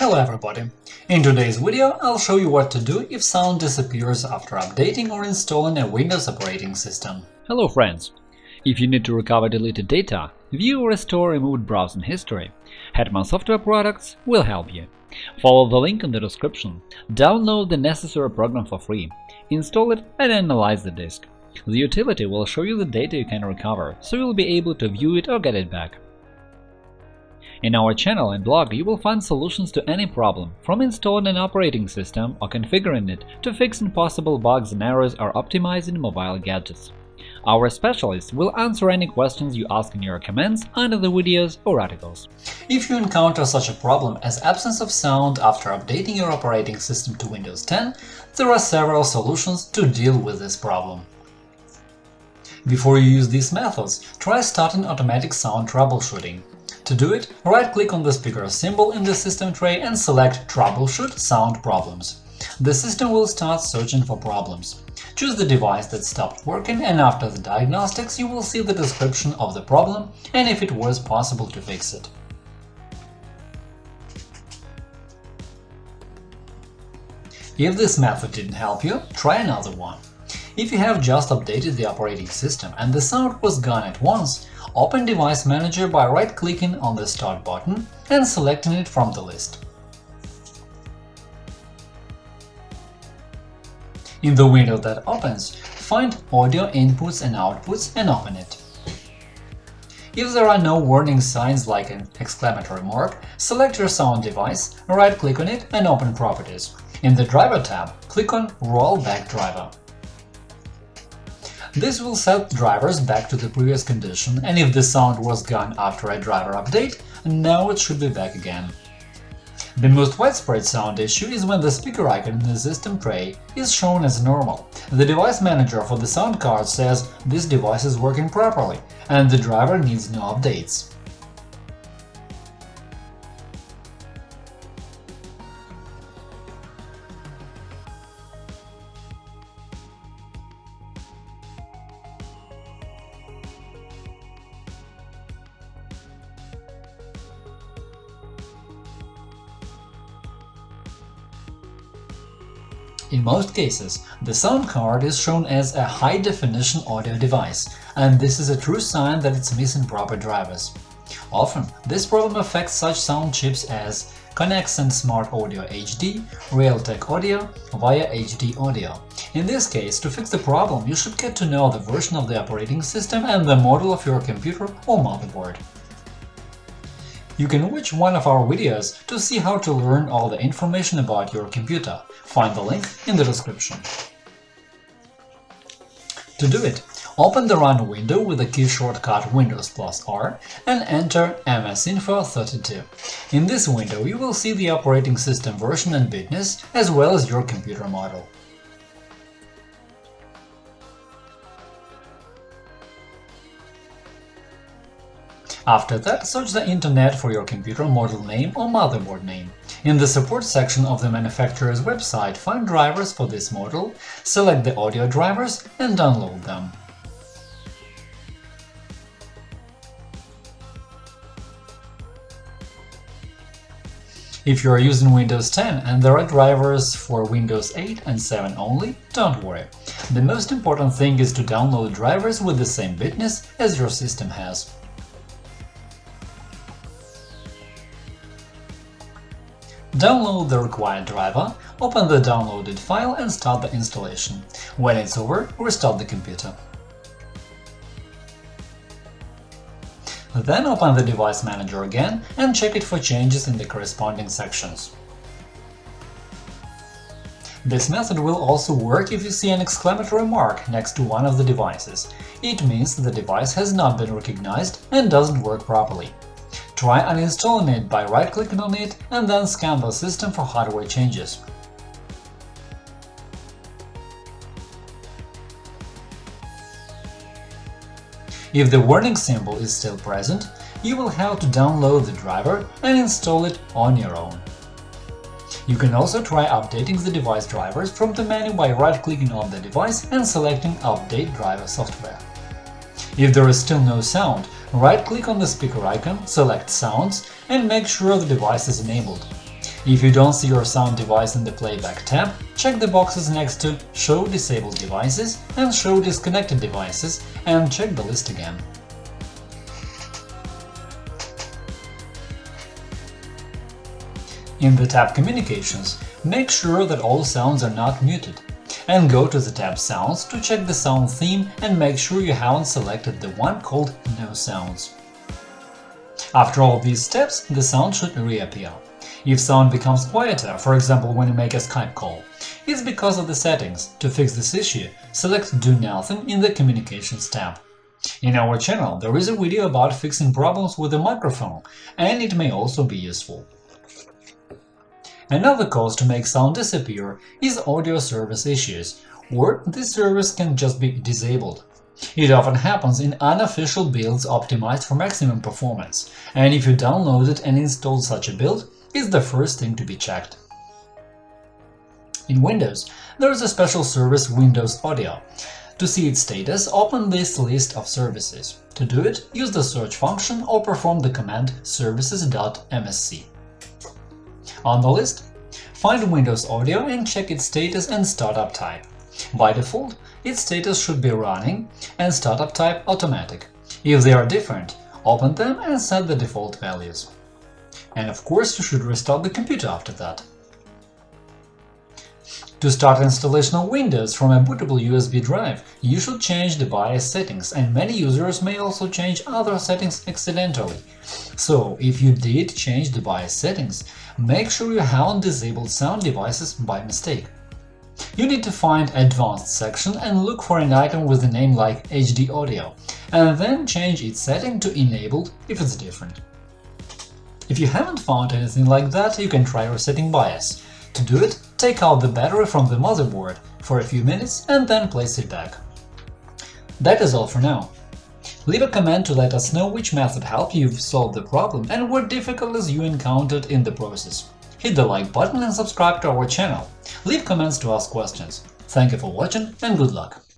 Hello everybody! In today's video I'll show you what to do if sound disappears after updating or installing a Windows operating system. Hello friends! If you need to recover deleted data, view or restore removed browsing history, Hetman Software Products will help you. Follow the link in the description, download the necessary program for free, install it and analyze the disk. The utility will show you the data you can recover, so you'll be able to view it or get it back. In our channel and blog you will find solutions to any problem, from installing an operating system or configuring it to fixing possible bugs and errors or optimizing mobile gadgets. Our specialists will answer any questions you ask in your comments under the videos or articles. If you encounter such a problem as absence of sound after updating your operating system to Windows 10, there are several solutions to deal with this problem. Before you use these methods, try starting automatic sound troubleshooting. To do it, right-click on the speaker symbol in the system tray and select Troubleshoot Sound Problems. The system will start searching for problems. Choose the device that stopped working and after the diagnostics you will see the description of the problem and if it was possible to fix it. If this method didn't help you, try another one. If you have just updated the operating system and the sound was gone at once, Open Device Manager by right-clicking on the Start button and selecting it from the list. In the window that opens, find Audio Inputs and Outputs and open it. If there are no warning signs like an exclamatory mark, select your sound device, right-click on it and open Properties. In the Driver tab, click on Rollback Driver. This will set drivers back to the previous condition, and if the sound was gone after a driver update, now it should be back again. The most widespread sound issue is when the speaker icon in the system tray is shown as normal. The device manager for the sound card says this device is working properly, and the driver needs no updates. In most cases, the sound card is shown as a high-definition audio device, and this is a true sign that it's missing proper drivers. Often, this problem affects such sound chips as Conexant Smart Audio HD, Realtek Audio via HD Audio. In this case, to fix the problem, you should get to know the version of the operating system and the model of your computer or motherboard. You can watch one of our videos to see how to learn all the information about your computer. Find the link in the description. To do it, open the Run window with the key shortcut Windows plus R and enter MSInfo32. In this window you will see the operating system version and bitness, as well as your computer model. After that, search the internet for your computer model name or motherboard name. In the support section of the manufacturer's website, find drivers for this model, select the audio drivers and download them. If you are using Windows 10 and there are drivers for Windows 8 and 7 only, don't worry. The most important thing is to download drivers with the same bitness as your system has. Download the required driver, open the downloaded file and start the installation. When it's over, restart the computer. Then open the Device Manager again and check it for changes in the corresponding sections. This method will also work if you see an exclamatory mark next to one of the devices. It means the device has not been recognized and doesn't work properly. Try uninstalling it by right-clicking on it and then scan the system for hardware changes. If the warning symbol is still present, you will have to download the driver and install it on your own. You can also try updating the device drivers from the menu by right-clicking on the device and selecting Update driver software. If there is still no sound, Right-click on the speaker icon, select Sounds and make sure the device is enabled. If you don't see your sound device in the Playback tab, check the boxes next to Show disabled devices and Show disconnected devices and check the list again. In the tab Communications, make sure that all sounds are not muted, and go to the tab Sounds to check the sound theme and make sure you haven't selected the one called No Sounds. After all these steps, the sound should reappear. If sound becomes quieter, for example when you make a Skype call, it's because of the settings. To fix this issue, select Do Nothing in the Communications tab. In our channel there is a video about fixing problems with the microphone, and it may also be useful. Another cause to make sound disappear is audio service issues, or this service can just be disabled. It often happens in unofficial builds optimized for maximum performance, and if you downloaded and installed such a build, it's the first thing to be checked. In Windows, there is a special service Windows Audio. To see its status, open this list of services. To do it, use the search function or perform the command services.msc. On the list, find Windows Audio and check its status and startup type. By default, its status should be running and startup type automatic. If they are different, open them and set the default values. And of course, you should restart the computer after that. To start installation of Windows from a bootable USB drive, you should change the BIOS settings, and many users may also change other settings accidentally. So, if you did change the BIOS settings, make sure you haven't disabled sound devices by mistake. You need to find Advanced section and look for an item with a name like HD Audio, and then change its setting to Enabled if it's different. If you haven't found anything like that, you can try resetting BIOS. To do it, take out the battery from the motherboard for a few minutes and then place it back. That is all for now. Leave a comment to let us know which method helped you solve the problem and what difficulties you encountered in the process. Hit the like button and subscribe to our channel. Leave comments to ask questions. Thank you for watching and good luck!